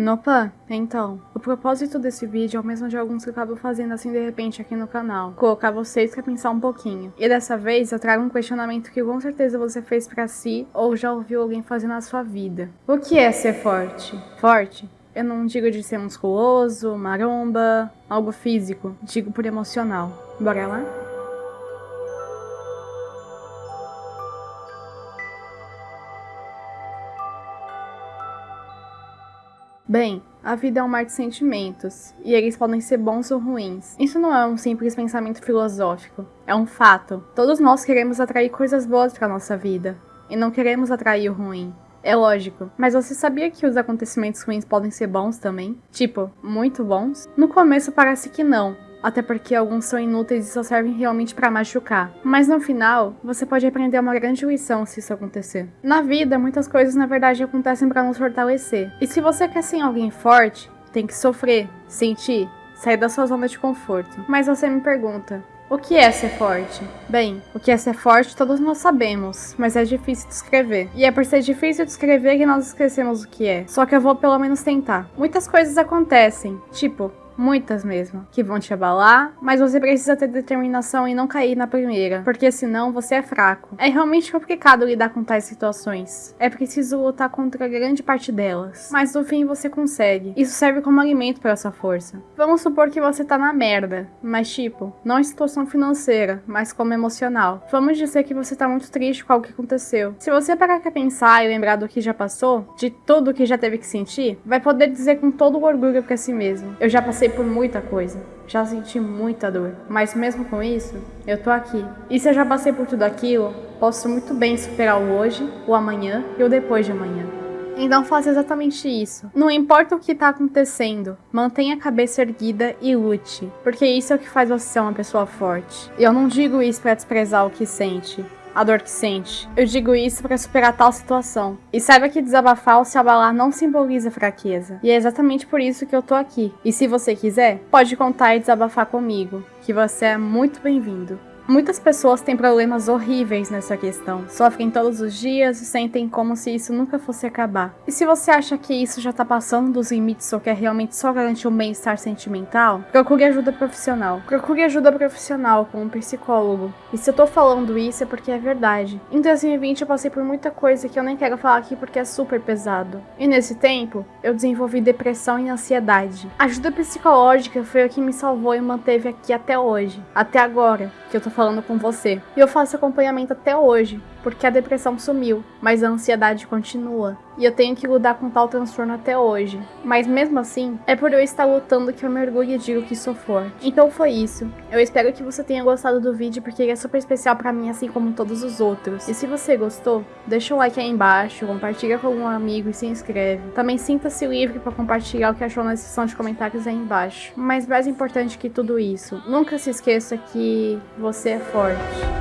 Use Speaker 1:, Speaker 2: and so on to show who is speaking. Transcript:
Speaker 1: Nopa, então, o propósito desse vídeo é o mesmo de alguns que eu acabo fazendo assim de repente aqui no canal. Colocar vocês pra pensar um pouquinho. E dessa vez eu trago um questionamento que com certeza você fez pra si ou já ouviu alguém fazer na sua vida. O que é ser forte? Forte? Eu não digo de ser musculoso, maromba, algo físico. Digo por emocional. Bora lá? Bem, a vida é um mar de sentimentos, e eles podem ser bons ou ruins. Isso não é um simples pensamento filosófico, é um fato. Todos nós queremos atrair coisas boas para nossa vida, e não queremos atrair o ruim. É lógico, mas você sabia que os acontecimentos ruins podem ser bons também? Tipo, muito bons? No começo parece que não, até porque alguns são inúteis e só servem realmente para machucar. Mas no final, você pode aprender uma grande lição se isso acontecer. Na vida, muitas coisas na verdade acontecem para nos fortalecer. E se você quer ser alguém forte, tem que sofrer, sentir, sair da sua zona de conforto. Mas você me pergunta, o que é ser forte? Bem, o que é ser forte todos nós sabemos, mas é difícil de escrever. E é por ser difícil de escrever que nós esquecemos o que é. Só que eu vou pelo menos tentar. Muitas coisas acontecem, tipo, muitas mesmo, que vão te abalar, mas você precisa ter determinação e não cair na primeira, porque senão você é fraco. É realmente complicado lidar com tais situações. É preciso lutar contra grande parte delas, mas no fim você consegue. Isso serve como alimento para sua força. Vamos supor que você tá na merda, mas tipo, não em situação financeira, mas como emocional. Vamos dizer que você tá muito triste com algo que aconteceu. Se você parar pra pensar e lembrar do que já passou, de tudo que já teve que sentir, vai poder dizer com todo o orgulho pra si mesmo. Eu já passei por muita coisa, já senti muita dor, mas mesmo com isso, eu tô aqui. E se eu já passei por tudo aquilo, posso muito bem superar o hoje, o amanhã e o depois de amanhã. Então faça exatamente isso. Não importa o que tá acontecendo, mantenha a cabeça erguida e lute, porque isso é o que faz você ser uma pessoa forte. E eu não digo isso para desprezar o que sente, a dor que sente. Eu digo isso para superar tal situação. E saiba que desabafar ou se abalar não simboliza fraqueza. E é exatamente por isso que eu tô aqui. E se você quiser, pode contar e desabafar comigo, que você é muito bem-vindo. Muitas pessoas têm problemas horríveis nessa questão, sofrem todos os dias e sentem como se isso nunca fosse acabar. E se você acha que isso já tá passando dos limites ou quer realmente só garantir um bem-estar sentimental, procure ajuda profissional. Procure ajuda profissional com um psicólogo. E se eu tô falando isso é porque é verdade. Em 2020 eu passei por muita coisa que eu nem quero falar aqui porque é super pesado. E nesse tempo, eu desenvolvi depressão e ansiedade. A ajuda psicológica foi o que me salvou e manteve aqui até hoje, até agora, que eu tô falando com você. E eu faço acompanhamento até hoje, porque a depressão sumiu, mas a ansiedade continua. E eu tenho que lidar com tal transtorno até hoje. Mas mesmo assim, é por eu estar lutando que eu me orgulho e digo que sou forte. Então foi isso. Eu espero que você tenha gostado do vídeo, porque ele é super especial pra mim, assim como todos os outros. E se você gostou, deixa um like aí embaixo, compartilha com algum amigo e se inscreve. Também sinta-se livre para compartilhar o que achou na seção de comentários aí embaixo. Mas mais importante que tudo isso, nunca se esqueça que você é forte.